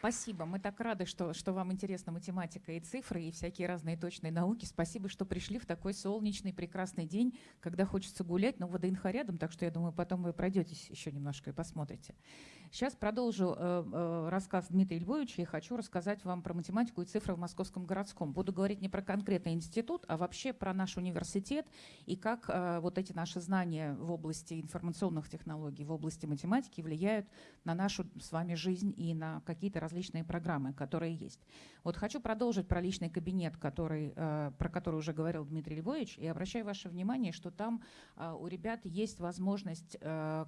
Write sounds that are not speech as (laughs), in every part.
Спасибо. Мы так рады, что, что вам интересна математика и цифры, и всякие разные точные науки. Спасибо, что пришли в такой солнечный, прекрасный день, когда хочется гулять, но ВДНХ рядом, так что я думаю, потом вы пройдетесь еще немножко и посмотрите. Сейчас продолжу э, э, рассказ Дмитрия Львовича и хочу рассказать вам про математику и цифры в Московском городском. Буду говорить не про конкретный институт, а вообще про наш университет и как э, вот эти наши знания в области информационных технологий, в области математики влияют на нашу с вами жизнь и на какие-то различные программы, которые есть. Вот хочу продолжить про личный кабинет, который, про который уже говорил Дмитрий Львович, и обращаю ваше внимание, что там у ребят есть возможность,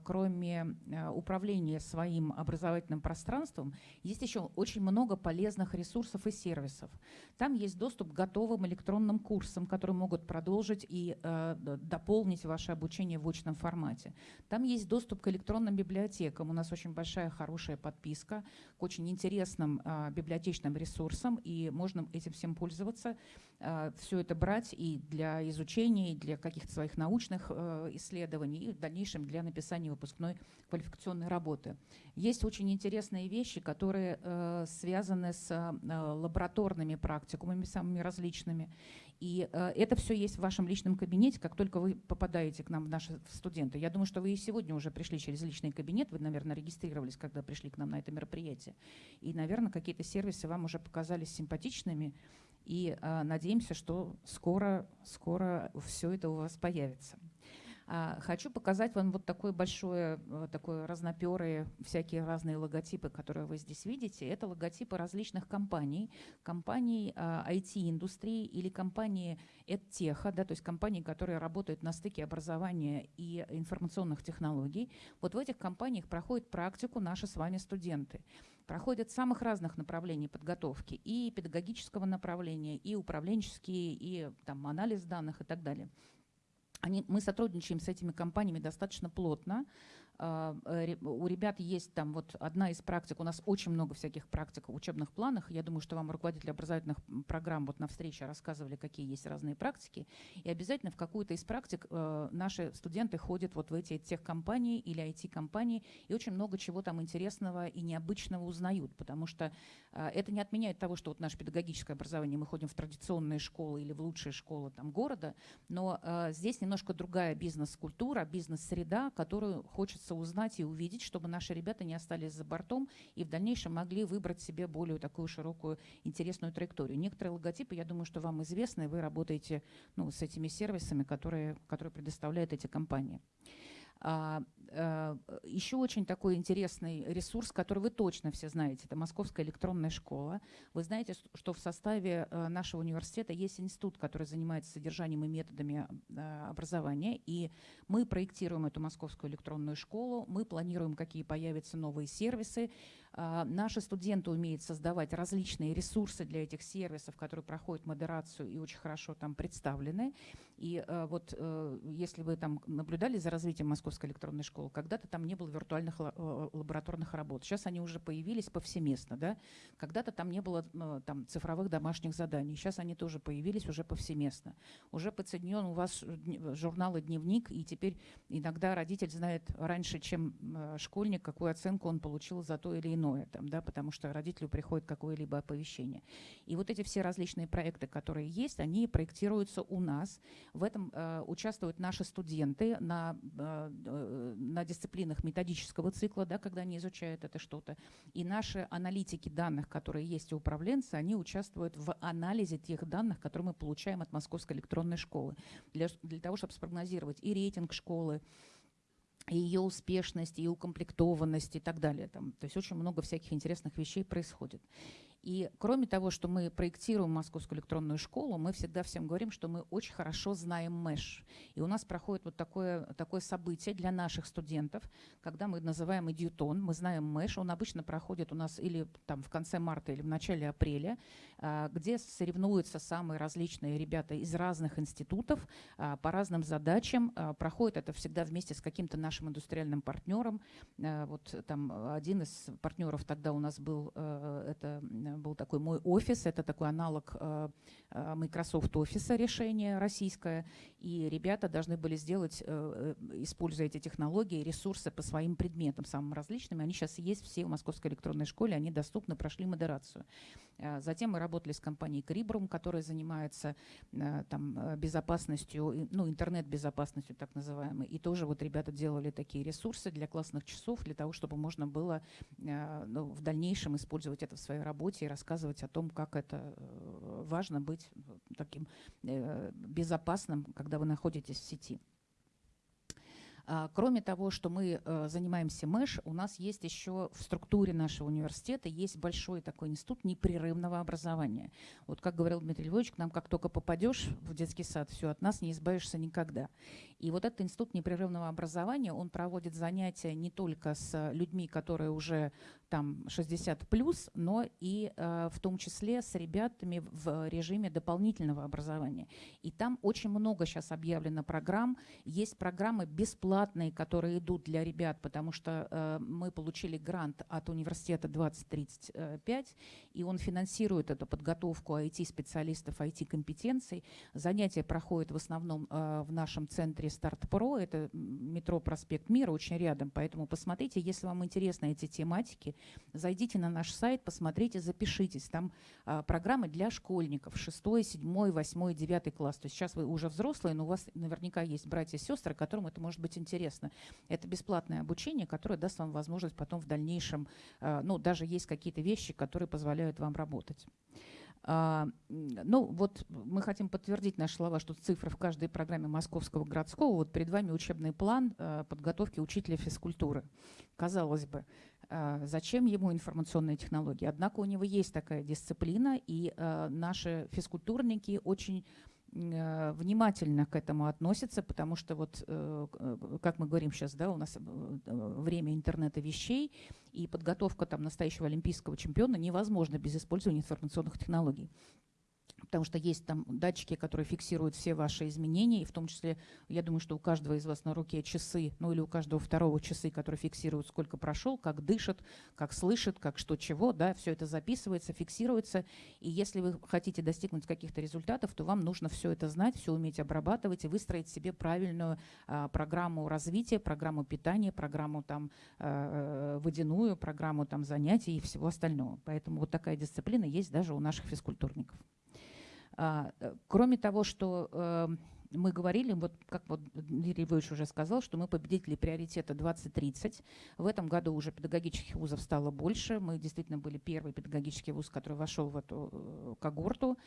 кроме управления своим своим образовательным пространством, есть еще очень много полезных ресурсов и сервисов. Там есть доступ к готовым электронным курсам, которые могут продолжить и э, дополнить ваше обучение в очном формате. Там есть доступ к электронным библиотекам. У нас очень большая, хорошая подписка к очень интересным э, библиотечным ресурсам, и можно этим всем пользоваться, все это брать и для изучения, и для каких-то своих научных э, исследований, и в дальнейшем для написания выпускной квалификационной работы. Есть очень интересные вещи, которые э, связаны с э, лабораторными практикумами, самыми различными. И э, это все есть в вашем личном кабинете, как только вы попадаете к нам в наши студенты. Я думаю, что вы и сегодня уже пришли через личный кабинет, вы, наверное, регистрировались, когда пришли к нам на это мероприятие. И, наверное, какие-то сервисы вам уже показались симпатичными. И э, надеемся, что скоро, скоро все это у вас появится. А, хочу показать вам вот такое большое, такое разноперые, всякие разные логотипы, которые вы здесь видите. Это логотипы различных компаний, компаний IT-индустрии а, или компании EdTech, да, то есть компании, которые работают на стыке образования и информационных технологий. Вот в этих компаниях проходят практику наши с вами студенты проходят самых разных направлений подготовки, и педагогического направления, и управленческие, и там, анализ данных и так далее. Они, мы сотрудничаем с этими компаниями достаточно плотно. А, э, у ребят есть там вот одна из практик, у нас очень много всяких практик в учебных планах. Я думаю, что вам руководители образовательных программ вот на встрече рассказывали, какие есть разные практики. И обязательно в какую-то из практик э, наши студенты ходят вот в эти техкомпании или IT-компании и очень много чего там интересного и необычного узнают, потому что э, это не отменяет того, что вот наше педагогическое образование, мы ходим в традиционные школы или в лучшие школы там города, но здесь немножко другая бизнес-культура, бизнес-среда, которую хочется узнать и увидеть, чтобы наши ребята не остались за бортом и в дальнейшем могли выбрать себе более такую широкую, интересную траекторию. Некоторые логотипы, я думаю, что вам известны, вы работаете ну, с этими сервисами, которые, которые предоставляют эти компании. А, а, еще очень такой интересный ресурс, который вы точно все знаете, это Московская электронная школа. Вы знаете, что в составе э, нашего университета есть институт, который занимается содержанием и методами а, образования, и мы проектируем эту Московскую электронную школу, мы планируем, какие появятся новые сервисы, наши студенты умеют создавать различные ресурсы для этих сервисов, которые проходят модерацию и очень хорошо там представлены. И а, вот э, если вы там наблюдали за развитием Московской электронной школы, когда-то там не было виртуальных э, лабораторных работ. Сейчас они уже появились повсеместно. Да? Когда-то там не было э, там, цифровых домашних заданий. Сейчас они тоже появились уже повсеместно. Уже подсоединен у вас журнал и дневник, и теперь иногда родитель знает раньше, чем школьник, какую оценку он получил за то или иное иное, там, да, потому что родителю приходит какое-либо оповещение. И вот эти все различные проекты, которые есть, они проектируются у нас. В этом э, участвуют наши студенты на, э, э, на дисциплинах методического цикла, да, когда они изучают это что-то. И наши аналитики данных, которые есть у управленца, они участвуют в анализе тех данных, которые мы получаем от Московской электронной школы, для, для того, чтобы спрогнозировать и рейтинг школы, и ее успешность, и укомплектованность и так далее. Там, то есть очень много всяких интересных вещей происходит. И кроме того, что мы проектируем Московскую электронную школу, мы всегда всем говорим, что мы очень хорошо знаем МЭШ. И у нас проходит вот такое, такое событие для наших студентов, когда мы называем идиотон, мы знаем МЭШ, он обычно проходит у нас или там в конце марта, или в начале апреля, а, где соревнуются самые различные ребята из разных институтов а, по разным задачам. А, проходит это всегда вместе с каким-то нашим индустриальным партнером. Вот там один из партнеров тогда у нас был это был такой мой офис, это такой аналог э, э, Microsoft Office решение российское, и ребята должны были сделать, используя эти технологии, ресурсы по своим предметам, самым различным. Они сейчас есть все в Московской электронной школе, они доступны, прошли модерацию. Затем мы работали с компанией Крибрум, которая занимается там, безопасностью, ну, интернет-безопасностью так называемой. И тоже вот ребята делали такие ресурсы для классных часов, для того, чтобы можно было ну, в дальнейшем использовать это в своей работе и рассказывать о том, как это э, важно быть таким э, безопасным, когда вы находитесь в сети. А, кроме того, что мы э, занимаемся МЭШ, у нас есть еще в структуре нашего университета есть большой такой институт непрерывного образования. Вот как говорил Дмитрий Львович, к нам как только попадешь в детский сад, все, от нас не избавишься никогда. И вот этот институт непрерывного образования, он проводит занятия не только с людьми, которые уже там 60 плюс, но и э, в том числе с ребятами в режиме дополнительного образования. И там очень много сейчас объявлено программ. Есть программы бесплатные, которые идут для ребят, потому что э, мы получили грант от университета 2035, и он финансирует эту подготовку IT-специалистов, IT-компетенций. Занятия проходят в основном э, в нашем центре Старт Про, это метро Проспект Мира, очень рядом, поэтому посмотрите, если вам интересны эти тематики, Зайдите на наш сайт, посмотрите, запишитесь. Там а, программы для школьников 6, 7, 8, 9 класс. То есть сейчас вы уже взрослые, но у вас наверняка есть братья и сестры, которым это может быть интересно. Это бесплатное обучение, которое даст вам возможность потом в дальнейшем, а, ну, даже есть какие-то вещи, которые позволяют вам работать. А, ну, вот мы хотим подтвердить наши слова, что цифры в каждой программе Московского городского. Вот перед вами учебный план а, подготовки учителя физкультуры. Казалось бы, а, зачем ему информационные технологии? Однако у него есть такая дисциплина, и наши физкультурники очень внимательно к этому относятся, потому что вот, э, как мы говорим сейчас, да, у нас э, время интернета вещей, и подготовка там настоящего олимпийского чемпиона невозможна без использования информационных технологий потому что есть там датчики, которые фиксируют все ваши изменения, и в том числе, я думаю, что у каждого из вас на руке часы, ну или у каждого второго часы, которые фиксируют, сколько прошел, как дышит, как слышит, как что чего, да, все это записывается, фиксируется, и если вы хотите достигнуть каких-то результатов, то вам нужно все это знать, все уметь обрабатывать и выстроить себе правильную а, программу развития, программу питания, программу там а, водяную, программу там занятий и всего остального. Поэтому вот такая дисциплина есть даже у наших физкультурников. А, э, кроме того, что эм, мы говорили, вот как вот Дмитрий Львович уже сказал, что мы победители приоритета 2030. В этом году уже педагогических вузов стало больше. Мы действительно были первый педагогический вуз, который вошел в эту э, когорту.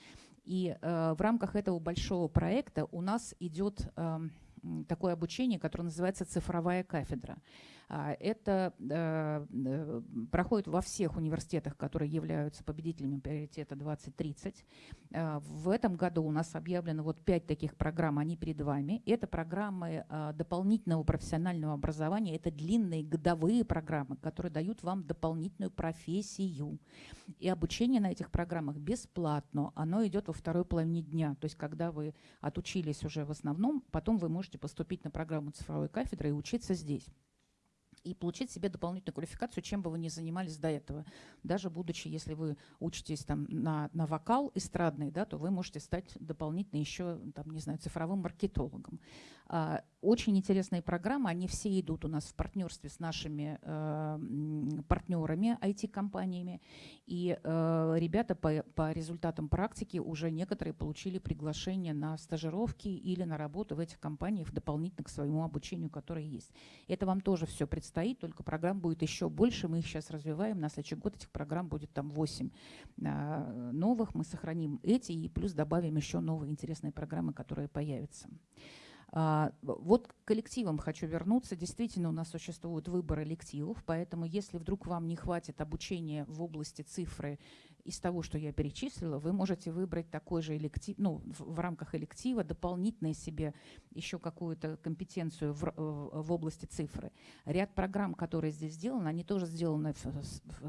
И э, в рамках этого большого проекта у нас идет э, такое обучение, которое называется «Цифровая кафедра». А, это э, э, проходит во всех университетах, которые являются победителями приоритета 2030. А, в этом году у нас объявлено вот пять таких программ, они перед вами. Это программы а, дополнительного профессионального образования, это длинные годовые программы, которые дают вам дополнительную профессию. И обучение на этих программах бесплатно, оно идет во второй половине дня. То есть когда вы отучились уже в основном, потом вы можете поступить на программу цифровой кафедры и учиться здесь и получить себе дополнительную квалификацию, чем бы вы ни занимались до этого. Даже будучи, если вы учитесь там на, на вокал эстрадный, да, то вы можете стать дополнительно еще, там, не знаю, цифровым маркетологом. А, очень интересные программы, они все идут у нас в партнерстве с нашими э, партнерами, IT-компаниями. И э, ребята по, по результатам практики уже некоторые получили приглашение на стажировки или на работу в этих компаниях дополнительно к своему обучению, которое есть. Это вам тоже все предстоит, только программ будет еще больше. Мы их сейчас развиваем. На следующий год этих программ будет там 8 э, новых. Мы сохраним эти и плюс добавим еще новые интересные программы, которые появятся. А, вот к коллективам хочу вернуться. Действительно, у нас существует выбор элективов, поэтому если вдруг вам не хватит обучения в области цифры из того, что я перечислила, вы можете выбрать такой же электив, ну, в, в рамках электива дополнительно себе еще какую-то компетенцию в, в области цифры. Ряд программ, которые здесь сделаны, они тоже сделаны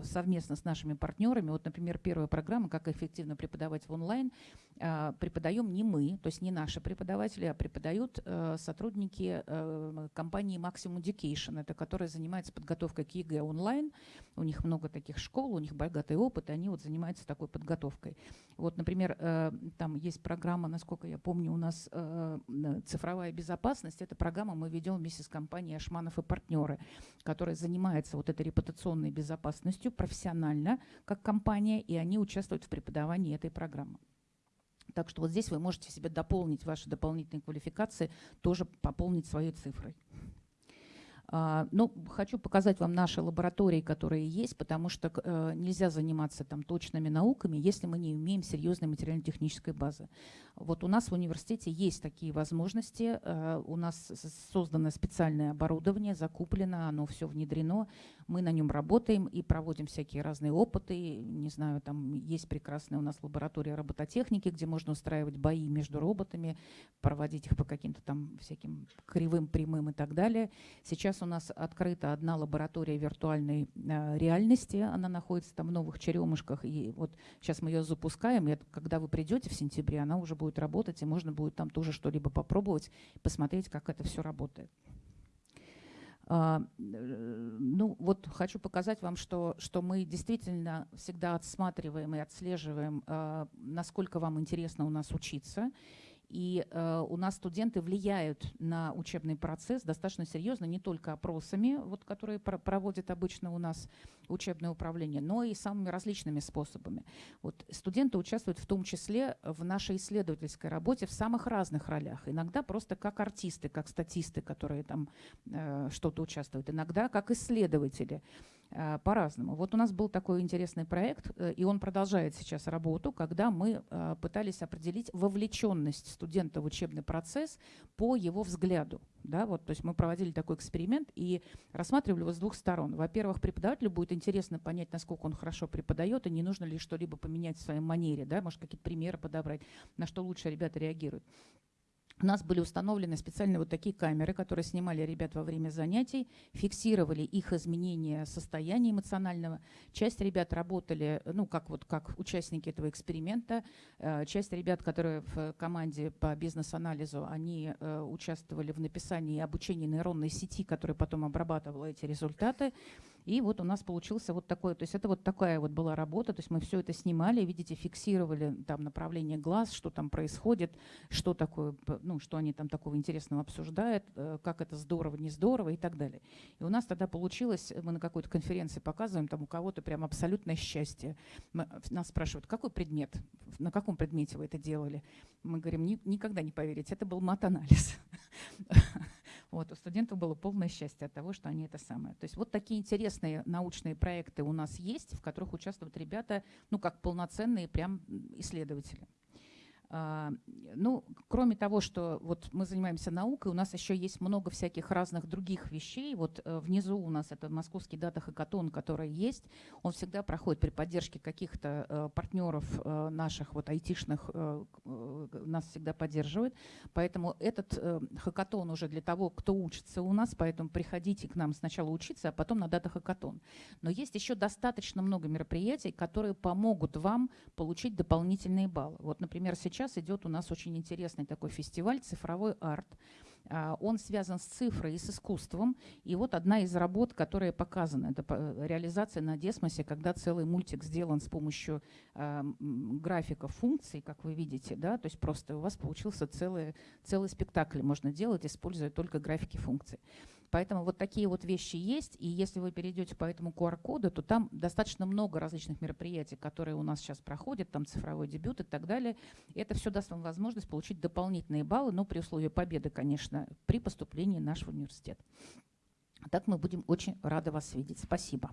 совместно с нашими партнерами. Вот, например, первая программа «Как эффективно преподавать в онлайн» э, преподаем не мы, то есть не наши преподаватели, а преподают э, сотрудники э, компании Maximum Education, это которая занимается подготовкой к ЕГЭ онлайн. У них много таких школ, у них богатый опыт, они вот занимаются занимается такой подготовкой. Вот, например, э, там есть программа, насколько я помню, у нас э, цифровая безопасность. Эта программа мы ведем вместе с компанией Ашманов и партнеры, которая занимается вот этой репутационной безопасностью профессионально, как компания, и они участвуют в преподавании этой программы. Так что вот здесь вы можете себе дополнить ваши дополнительные квалификации, тоже пополнить своей цифрой. А, ну, хочу показать вам наши лаборатории, которые есть, потому что э, нельзя заниматься там точными науками, если мы не имеем серьезной материально-технической базы. Вот у нас в университете есть такие возможности, э, у нас создано специальное оборудование, закуплено, оно все внедрено, мы на нем работаем и проводим всякие разные опыты, не знаю, там есть прекрасная у нас лаборатория робототехники, где можно устраивать бои между роботами, проводить их по каким-то там всяким кривым, прямым и так далее. Сейчас у нас открыта одна лаборатория виртуальной э, реальности. Она находится там в Новых Черемушках. И вот сейчас мы ее запускаем. И когда вы придете в сентябре, она уже будет работать, и можно будет там тоже что-либо попробовать, посмотреть, как это все работает. Uh, ну, вот хочу показать вам, что, что мы действительно всегда отсматриваем и отслеживаем, uh, насколько вам интересно у нас учиться. И э, у нас студенты влияют на учебный процесс достаточно серьезно, не только опросами, вот, которые про проводит обычно у нас учебное управление, но и самыми различными способами. Вот, студенты участвуют в том числе в нашей исследовательской работе в самых разных ролях. Иногда просто как артисты, как статисты, которые там э, что-то участвуют, иногда как исследователи. Э, по-разному. Вот у нас был такой интересный проект, э, и он продолжает сейчас работу, когда мы э, пытались определить вовлеченность студента в учебный процесс по его взгляду. Да, вот, то есть мы проводили такой эксперимент и рассматривали его с двух сторон. Во-первых, преподавателю будет интересно понять, насколько он хорошо преподает, и не нужно ли что-либо поменять в своей манере, да, может, какие-то примеры подобрать, на что лучше ребята реагируют. У нас были установлены специальные вот такие камеры, которые снимали ребят во время занятий, фиксировали их изменения состояния эмоционального. Часть ребят работали, ну, как вот как участники этого эксперимента. Э, часть ребят, которые в команде по бизнес-анализу, они э, участвовали в написании и обучении нейронной сети, которая потом обрабатывала эти результаты. И вот у нас получился вот такой, то есть это вот такая вот была работа, то есть мы все это снимали, видите, фиксировали там направление глаз, что там происходит, что такое, ну, что они там такого интересного обсуждают, э, как это здорово, не здорово и так далее. И у нас тогда получилось, мы на какой-то конференции показываем, там у кого-то прям абсолютное счастье. Мы, нас спрашивают, какой предмет, на каком предмете вы это делали? Мы говорим, никогда не поверите, это был мат-анализ. (laughs) Вот, у студентов было полное счастье от того, что они это самое. То есть вот такие интересные научные проекты у нас есть, в которых участвуют ребята, ну, как полноценные прям исследователи. А, ну, кроме того, что вот мы занимаемся наукой, у нас еще есть много всяких разных других вещей. Вот э, внизу у нас это московский дата-хакатон, который есть. Он всегда проходит при поддержке каких-то э, партнеров э, наших, вот айтишных, нас всегда поддерживает. Поэтому этот хакатон уже для того, кто учится у нас, поэтому приходите к нам сначала учиться, а потом на дата-хакатон. Но есть еще достаточно много мероприятий, которые помогут вам получить дополнительные баллы. Вот, например, сейчас сейчас идет у нас очень интересный такой фестиваль «Цифровой арт». А, он связан с цифрой и с искусством. И вот одна из работ, которая показана, это реализация на Десмосе, когда целый мультик сделан с помощью э, графиков функций, как вы видите, да, то есть просто у вас получился целый, целый спектакль можно делать, используя только графики функций. Поэтому вот такие вот вещи есть, и если вы перейдете по этому QR-коду, то там достаточно много различных мероприятий, которые у нас сейчас проходят, там цифровой дебют и так далее. Это все даст вам возможность получить дополнительные баллы, но при условии победы, конечно, при поступлении в наш университет. Так мы будем очень рады вас видеть. Спасибо.